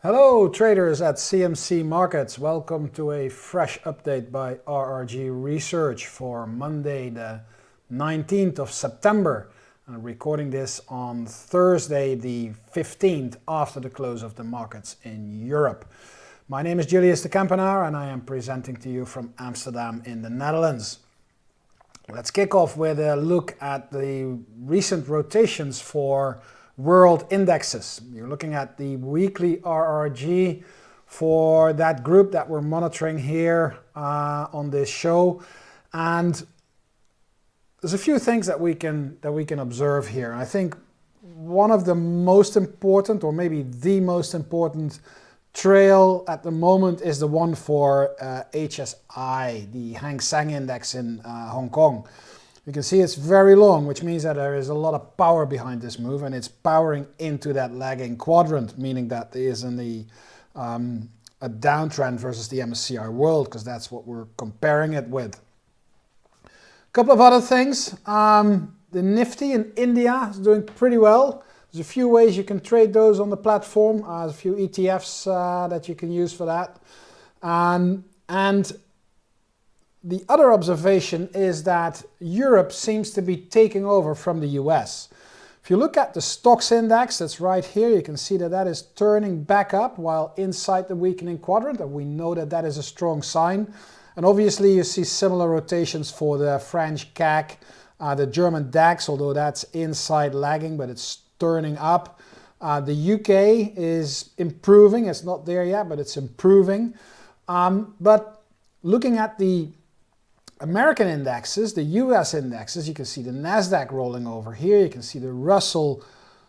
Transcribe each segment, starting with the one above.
Hello traders at CMC Markets. Welcome to a fresh update by RRG Research for Monday the 19th of September. I'm recording this on Thursday the 15th after the close of the markets in Europe. My name is Julius de Kempenaar and I am presenting to you from Amsterdam in the Netherlands. Let's kick off with a look at the recent rotations for world indexes. You're looking at the weekly RRG for that group that we're monitoring here uh, on this show. And there's a few things that we can that we can observe here. I think one of the most important, or maybe the most important trail at the moment is the one for uh, HSI, the Hang Seng Index in uh, Hong Kong. You can see it's very long, which means that there is a lot of power behind this move and it's powering into that lagging quadrant, meaning that there is in the, um, a downtrend versus the MSCI World, because that's what we're comparing it with. A couple of other things. Um, the Nifty in India is doing pretty well. There's a few ways you can trade those on the platform. Uh, there's a few ETFs uh, that you can use for that. Um, and the other observation is that Europe seems to be taking over from the US. If you look at the Stoxx index, that's right here, you can see that that is turning back up while inside the weakening quadrant, and we know that that is a strong sign. And obviously you see similar rotations for the French CAC, uh, the German DAX, although that's inside lagging, but it's turning up. Uh, the UK is improving, it's not there yet, but it's improving. Um, but looking at the American indexes, the US indexes, you can see the NASDAQ rolling over here, you can see the Russell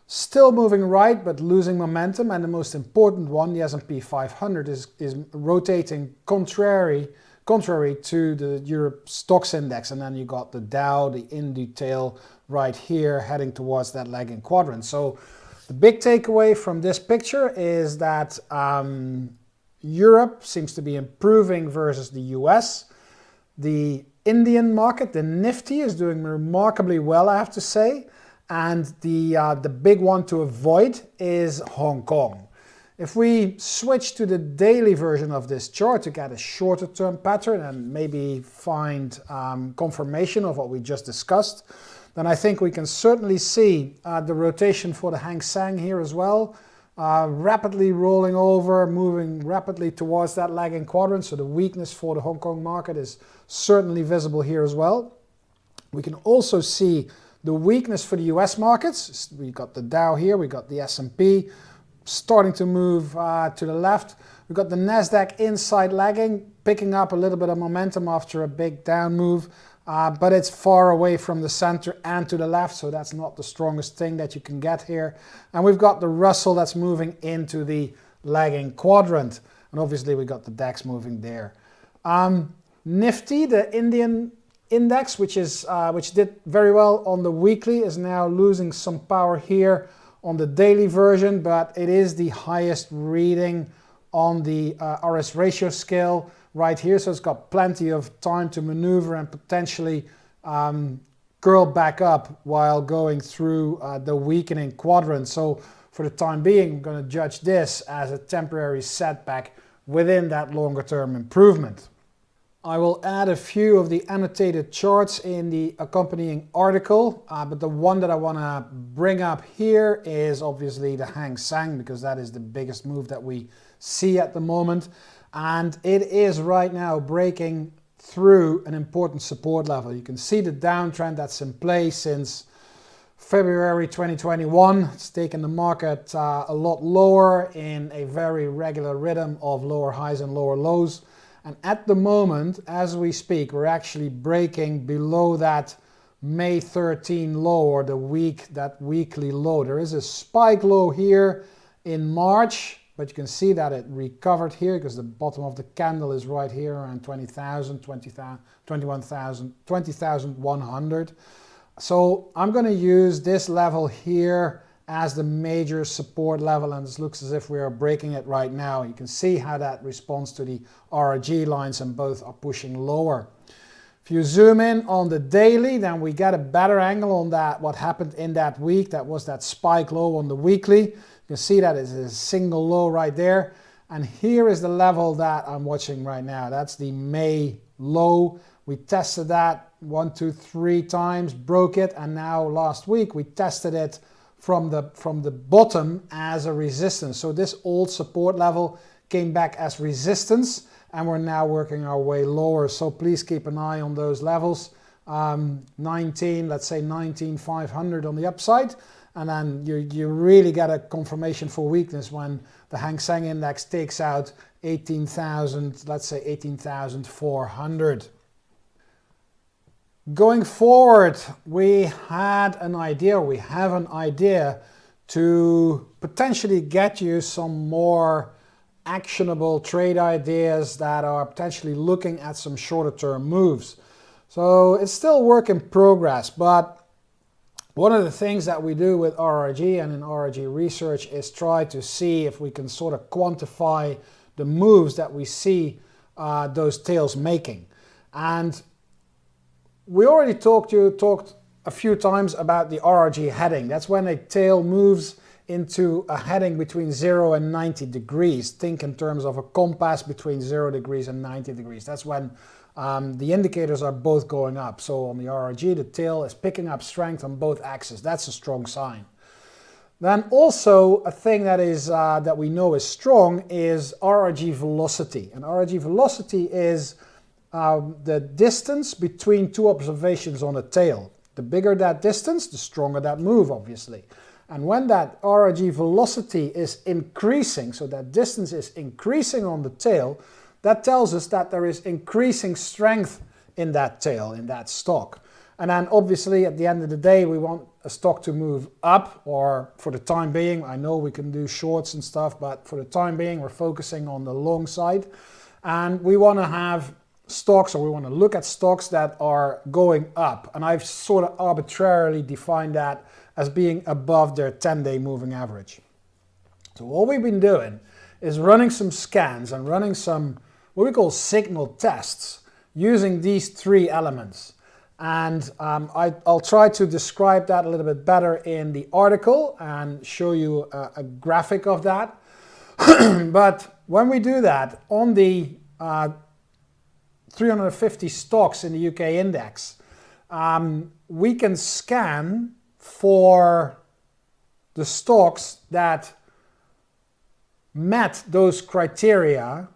still moving right but losing momentum and the most important one, the S&P 500, is, is rotating contrary, contrary to the Europe Stoxx index and then you got the Dow, the INDU tail right here heading towards that lagging quadrant. So the big takeaway from this picture is that um, Europe seems to be improving versus the US the Indian market, the Nifty, is doing remarkably well, I have to say. And the, uh, the big one to avoid is Hong Kong. If we switch to the daily version of this chart to get a shorter term pattern and maybe find um, confirmation of what we just discussed, then I think we can certainly see uh, the rotation for the Hang Seng here as well uh, rapidly rolling over, moving rapidly towards that lagging quadrant. So the weakness for the Hong Kong market is certainly visible here as well. We can also see the weakness for the US markets. We got the Dow here, we got the S&P starting to move uh, to the left. We've got the NASDAQ inside lagging, picking up a little bit of momentum after a big down move. Uh, but it's far away from the center and to the left, so that's not the strongest thing that you can get here. And we've got the Russell that's moving into the lagging quadrant. And obviously we got the DAX moving there. Um, Nifty, the Indian index, which, is, uh, which did very well on the weekly, is now losing some power here on the daily version, but it is the highest reading on the uh, RS ratio scale right here. So it's got plenty of time to maneuver and potentially um, curl back up while going through uh, the weakening quadrant. So for the time being, I'm going to judge this as a temporary setback within that longer term improvement. I will add a few of the annotated charts in the accompanying article, uh, but the one that I want to bring up here is obviously the Hang Seng because that is the biggest move that we see at the moment and it is right now breaking through an important support level. You can see the downtrend that's in place since February 2021. It's taken the market uh, a lot lower in a very regular rhythm of lower highs and lower lows. And at the moment, as we speak, we're actually breaking below that May 13 low or the week, that weekly low. There is a spike low here in March but you can see that it recovered here because the bottom of the candle is right here around 20,000, 21,000, 20,100. So I'm going to use this level here as the major support level and this looks as if we are breaking it right now. You can see how that responds to the RRG lines and both are pushing lower. If you zoom in on the daily, then we get a better angle on that, what happened in that week. That was that spike low on the weekly. You see that it's a single low right there. And here is the level that I'm watching right now. That's the May low. We tested that one, two, three times, broke it, and now last week we tested it from the, from the bottom as a resistance. So this old support level came back as resistance, and we're now working our way lower. So please keep an eye on those levels. Um, 19, let's say 19,500 on the upside, and then you, you really get a confirmation for weakness when the Hang Seng Index takes out 18,000, let's say 18,400. Going forward, we had an idea, we have an idea to potentially get you some more actionable trade ideas that are potentially looking at some shorter term moves. So it's still work in progress, but one of the things that we do with RRG and in RRG research is try to see if we can sort of quantify the moves that we see uh, those tails making. And we already talked you talked a few times about the RRG heading. That's when a tail moves into a heading between 0 and 90 degrees. Think in terms of a compass between 0 degrees and 90 degrees. That's when um, the indicators are both going up. So on the RRG, the tail is picking up strength on both axes. That's a strong sign. Then also a thing that is uh, that we know is strong is RRG velocity. And RRG velocity is um, the distance between two observations on a tail. The bigger that distance, the stronger that move, obviously. And when that RRG velocity is increasing, so that distance is increasing on the tail, that tells us that there is increasing strength in that tail, in that stock. And then obviously at the end of the day, we want a stock to move up or for the time being, I know we can do shorts and stuff, but for the time being, we're focusing on the long side. And we want to have stocks or we want to look at stocks that are going up. And I've sort of arbitrarily defined that as being above their 10-day moving average. So what we've been doing is running some scans and running some what we call signal tests using these three elements. And um, I, will try to describe that a little bit better in the article and show you a, a graphic of that. but when we do that on the uh, 350 stocks in the UK index, um, we can scan for the stocks that met those criteria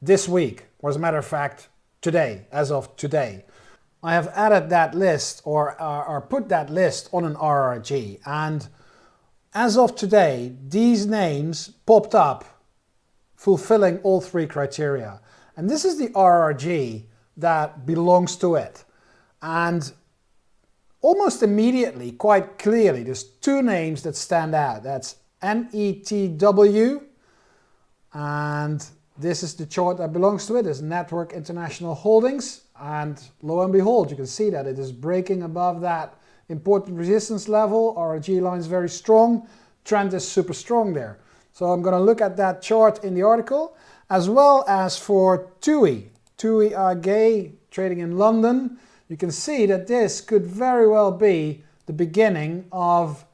this week, or as a matter of fact, today, as of today. I have added that list or, uh, or put that list on an RRG and as of today, these names popped up fulfilling all three criteria. And this is the RRG that belongs to it. And almost immediately, quite clearly, there's two names that stand out. That's NETW, and this is the chart that belongs to it. It's Network International Holdings. And lo and behold, you can see that it is breaking above that important resistance level. RRG line is very strong. Trend is super strong there. So I'm going to look at that chart in the article as well as for TUI, TUI AG trading in London, you can see that this could very well be the beginning of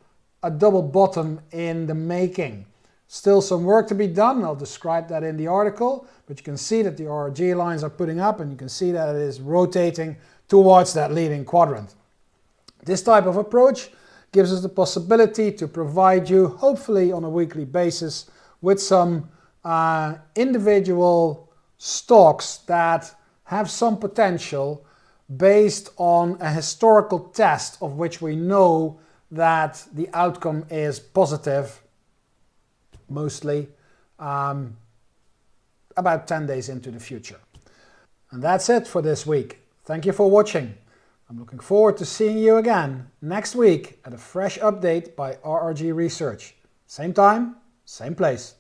a double bottom in the making. Still some work to be done, I'll describe that in the article, but you can see that the RRG lines are putting up and you can see that it is rotating towards that leading quadrant. This type of approach gives us the possibility to provide you, hopefully on a weekly basis, with some uh, individual stocks that have some potential based on a historical test of which we know that the outcome is positive, mostly, um, about 10 days into the future. And that's it for this week. Thank you for watching. I'm looking forward to seeing you again next week at a fresh update by RRG Research. Same time, same place.